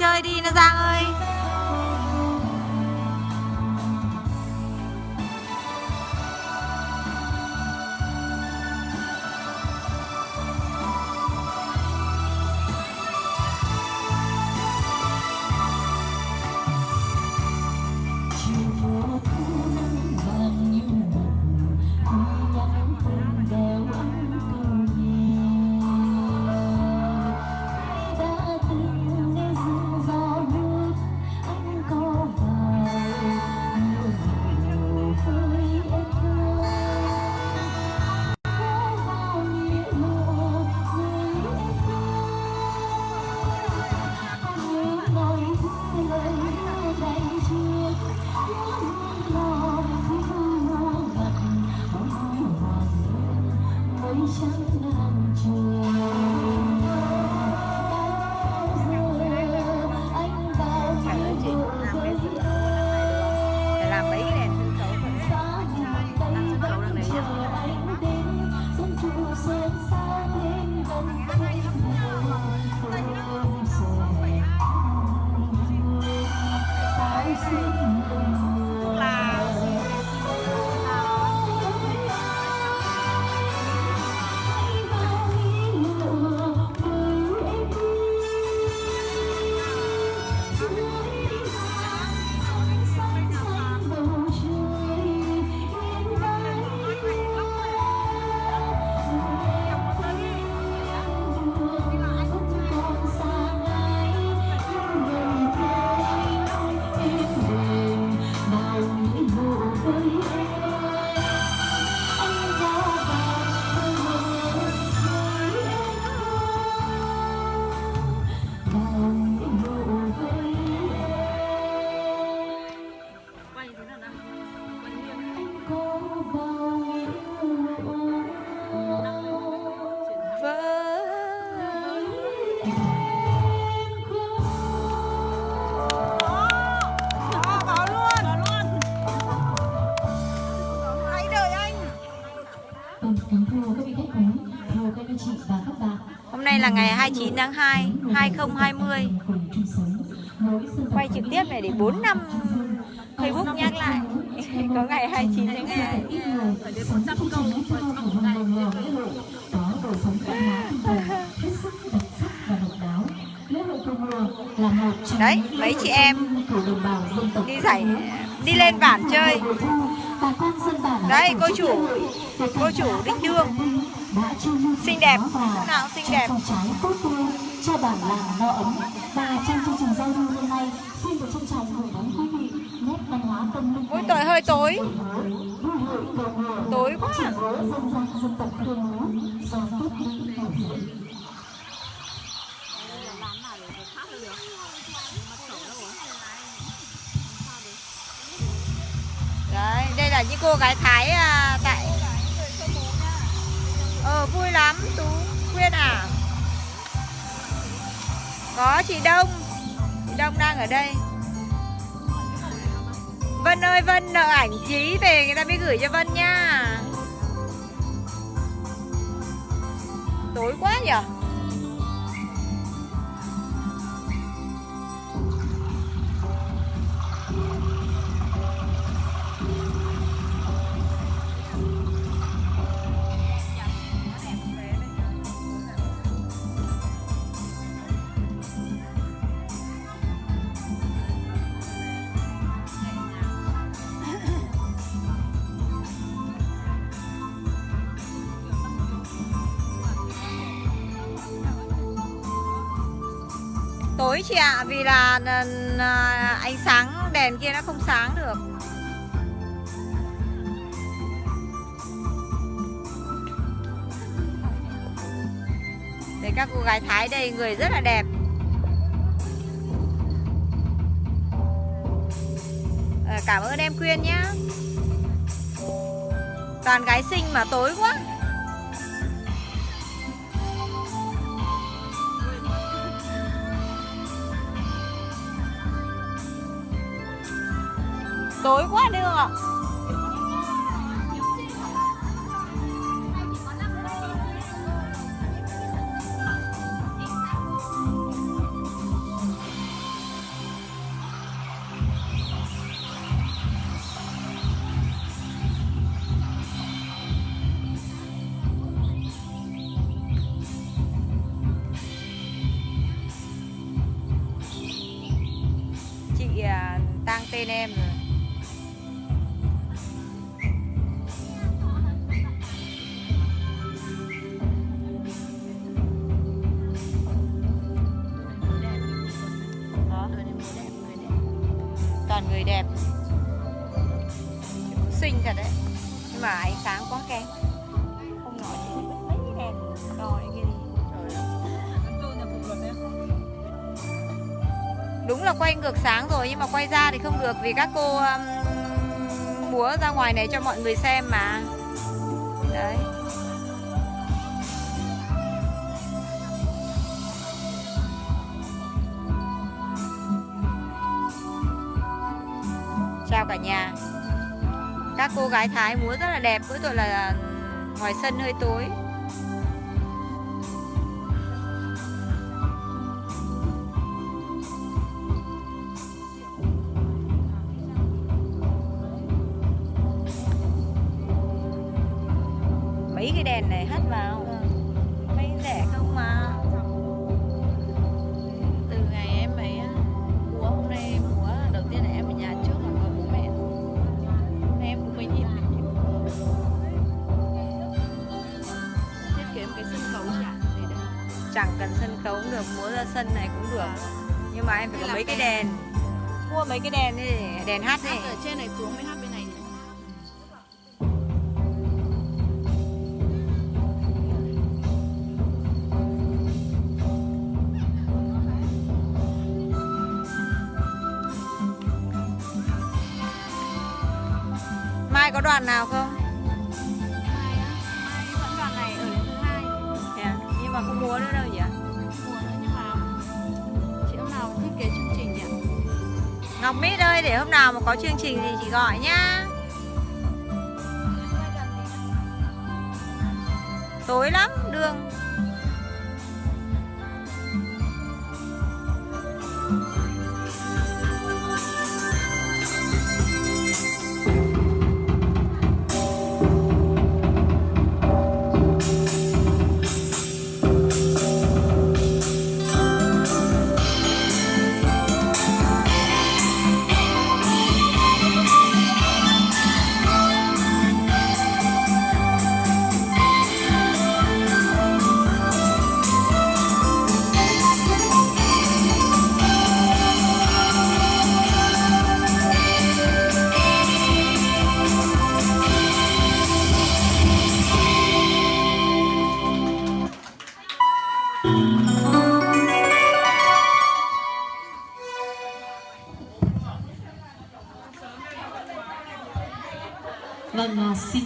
Chơi đi nó Giang ơi. Hôm nay là ngày 29 tháng 2 2020 Quay trực tiếp này để 4 năm Facebook nhắc lại Có ngày 29 tháng 2 Đấy, mấy chị em đi giải đi lên bản chơi. Tổ cô chủ, cô chủ các Đương. Xinh đẹp, lúc nào xinh đẹp. cho bản làng no ấm. Và trong chương trình giao lưu hôm nay xin được trân trọng gửi đến quý vị nét văn hóa tâm linh. Ôi tội hơi tối. Tối quá. Dân gian dân tộc khương do tốt đi những cô gái Thái à, tại Ờ, vui lắm Tú Quyên à. Có chị Đông. Chị Đông đang ở đây. Vân ơi Vân nợ ảnh chí về người ta mới gửi cho Vân nha. Tối quá nhỉ Tối chị ạ, Vì là à, à, ánh sáng đèn kia nó không sáng được. Đây các cô gái Thái đây, người rất là đẹp. Ờ, cảm ơn em Quyên nhá. Toàn gái xinh mà tối quá. tối quá đường ạ? Chị à, tang tên em rồi toàn người đẹp. Xinh thật đấy. Nhưng mà ánh sáng quá kém. Không nói gì mấy cái đèn. Đỏ kia đúng là quay ngược sáng rồi nhưng mà quay ra thì không được vì các cô um, múa ra ngoài này cho mọi người xem mà. Đấy. Cả nhà. Các cô gái thái múa rất là đẹp mỗi tội là à, ngoài sân hơi tối. Mấy cái đèn này hắt vào. Chẳng cần sân khấu cũng được múa ra sân này cũng được. Nhưng mà em phải Hay có mấy cái đèn. đèn. Mua mấy cái đèn đi. Để đèn hát hát đi. ở trên này xuống mới hát bên này mai có đoàn nào không ngọc mít ơi, để hôm nào mà có chương trình gì chị gọi nhá. Tối lắm, đường.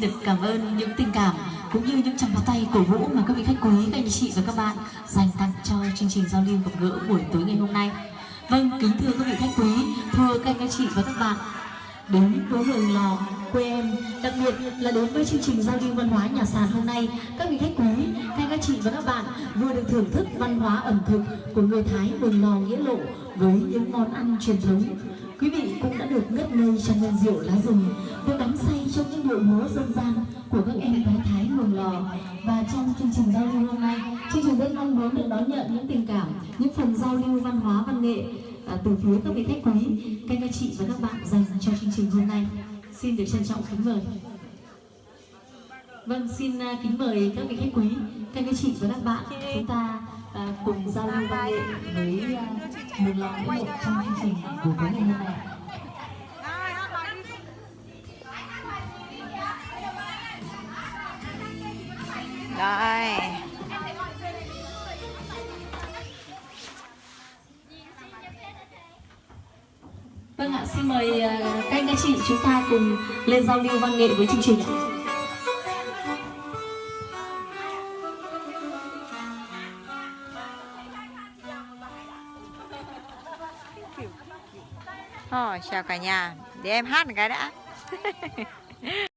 Được cảm ơn những tình cảm cũng như những tràng pháo tay cổ vũ mà các vị khách quý, các anh chị và các bạn dành tặng cho chương trình giao lưu gặp gỡ buổi tối ngày hôm nay. Vâng, kính thưa các vị khách quý, thưa các anh chị và các bạn, đến với Mường Lò quê em, đặc biệt là đến với chương trình giao lưu văn hóa nhà sàn hôm nay, các vị khách quý, các anh chị và các bạn vừa được thưởng thức văn hóa ẩm thực của người Thái Mường Lò Nghĩa Lộ với những món ăn truyền thống Quý vị cũng đã được ngất ngây trong men rượu lá rừng, được đắm say trong những điệu múa dân gian của các em gái Thái Mường Lò. Và trong chương trình giao lưu hôm nay, chương trình rất mong muốn được đón nhận những tình cảm, những phần giao lưu văn hóa văn nghệ à, từ phía các vị khách quý, các anh chị và các bạn dành cho chương trình hôm nay. Xin được trân trọng kính mời. Vâng, xin à, kính mời các vị khách quý, các anh chị và các bạn chúng ta à, cùng giao lưu văn nghệ với uh, Mường Lò Nghĩa Lộ trong chương trình của tối ngày hôm nay. Rồi Vâng ạ, xin mời à, các anh các chị chúng ta cùng lên giao lưu văn nghệ với chương trình chào cả nhà. Để em hát một cái đã.